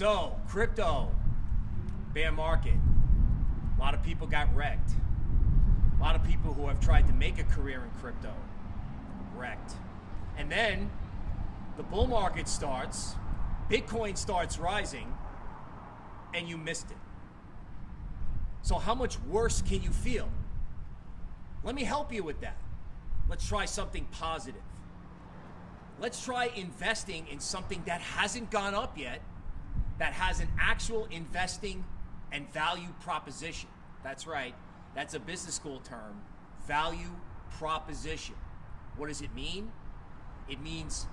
So, crypto, bear market. A lot of people got wrecked. A lot of people who have tried to make a career in crypto, wrecked. And then the bull market starts, Bitcoin starts rising, and you missed it. So, how much worse can you feel? Let me help you with that. Let's try something positive. Let's try investing in something that hasn't gone up yet, that has an actual investing and value proposition. That's right, that's a business school term value proposition. What does it mean? It means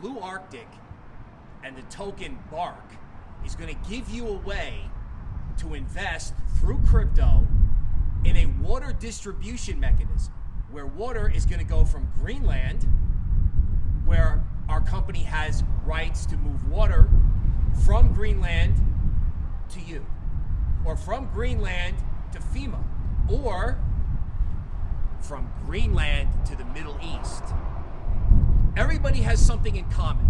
Blue Arctic and the token BARK is going to give you a way to invest through crypto in a water distribution mechanism where water is going to go from Greenland, where our company has rights to move water from Greenland to you, or from Greenland to FEMA, or from Greenland to the Middle East. Everybody has something in common.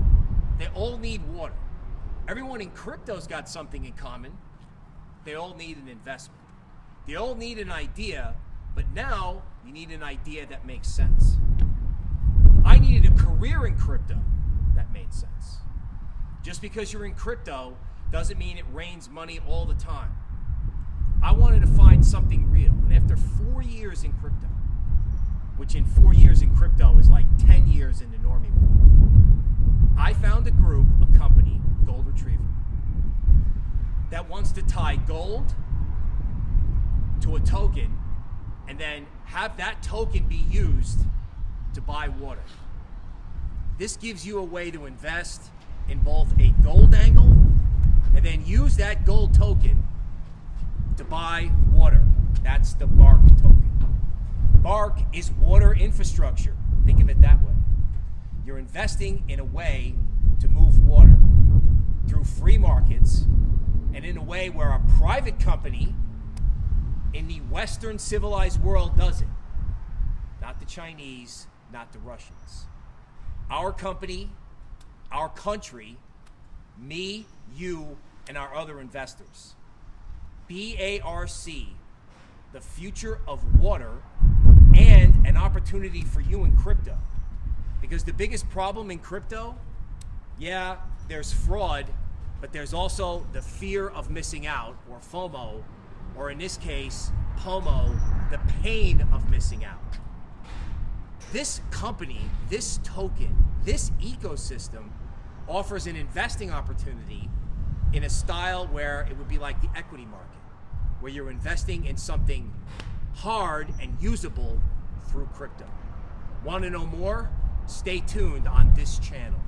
They all need water. Everyone in crypto's got something in common. They all need an investment. They all need an idea, but now you need an idea that makes sense. I needed a career in crypto that made sense. Just because you're in crypto doesn't mean it rains money all the time. I wanted to find something real. And after four years in crypto, which in four years in crypto is like 10 years in the normie world, I found a group, a company, Gold Retriever, that wants to tie gold to a token and then have that token be used to buy water. This gives you a way to invest in both a gold angle and then use that gold token to buy water. That's the BARK token. BARK is water infrastructure. Think of it that way. You're investing in a way to move water through free markets and in a way where a private company in the Western civilized world does it. Not the Chinese, not the Russians. Our company, our country, me, you, and our other investors. BARK, the future of water, and an opportunity for you in crypto. Because the biggest problem in crypto, yeah, there's fraud, but there's also the fear of missing out, or FOMO, or in this case, POMO, the pain of missing out. This company, this token, this ecosystem offers an investing opportunity in a style where it would be like the equity market, where you're investing in something hard and usable through crypto. Want to know more? Stay tuned on this channel.